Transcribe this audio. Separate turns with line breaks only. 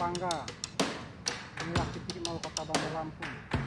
Pangga inilah titik nol kota Bandar Lampung